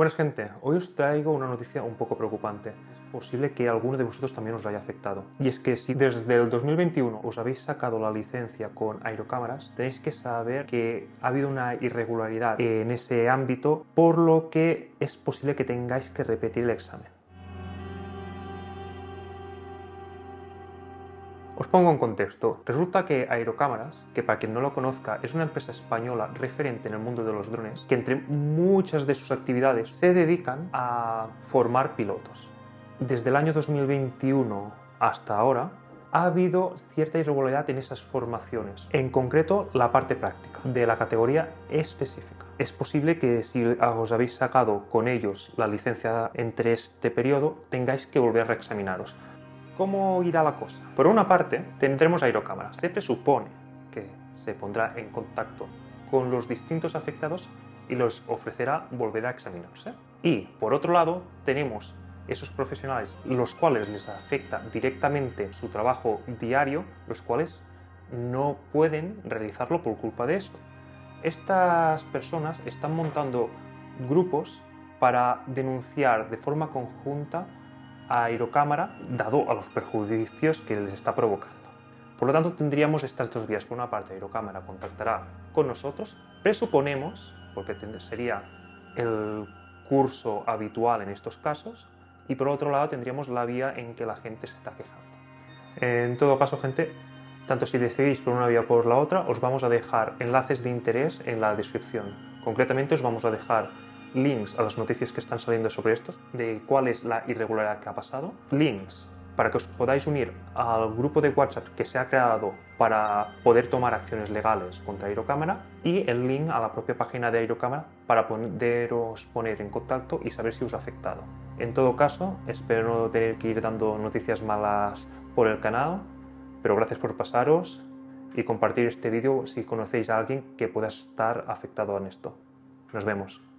Buenas gente, hoy os traigo una noticia un poco preocupante. Es posible que alguno de vosotros también os haya afectado. Y es que si desde el 2021 os habéis sacado la licencia con aerocámaras, tenéis que saber que ha habido una irregularidad en ese ámbito, por lo que es posible que tengáis que repetir el examen. Os pongo en contexto. Resulta que Aerocámaras, que para quien no lo conozca es una empresa española referente en el mundo de los drones, que entre muchas de sus actividades se dedican a formar pilotos. Desde el año 2021 hasta ahora ha habido cierta irregularidad en esas formaciones, en concreto la parte práctica de la categoría específica. Es posible que si os habéis sacado con ellos la licencia entre este periodo tengáis que volver a reexaminaros. ¿Cómo irá la cosa? Por una parte, tendremos aerocámaras. Se presupone que se pondrá en contacto con los distintos afectados y los ofrecerá volver a examinarse. Y, por otro lado, tenemos esos profesionales los cuales les afecta directamente su trabajo diario, los cuales no pueden realizarlo por culpa de eso. Estas personas están montando grupos para denunciar de forma conjunta Aerocámara dado a los perjudicios que les está provocando. Por lo tanto, tendríamos estas dos vías. Por una parte, Aerocámara contactará con nosotros, presuponemos, porque sería el curso habitual en estos casos, y por otro lado tendríamos la vía en que la gente se está quejando. En todo caso, gente, tanto si decidís por una vía o por la otra, os vamos a dejar enlaces de interés en la descripción. Concretamente os vamos a dejar links a las noticias que están saliendo sobre estos, de cuál es la irregularidad que ha pasado, links para que os podáis unir al grupo de WhatsApp que se ha creado para poder tomar acciones legales contra Aerocámara y el link a la propia página de Aerocámara para poderos poner en contacto y saber si os ha afectado. En todo caso, espero no tener que ir dando noticias malas por el canal, pero gracias por pasaros y compartir este vídeo si conocéis a alguien que pueda estar afectado en esto. Nos vemos.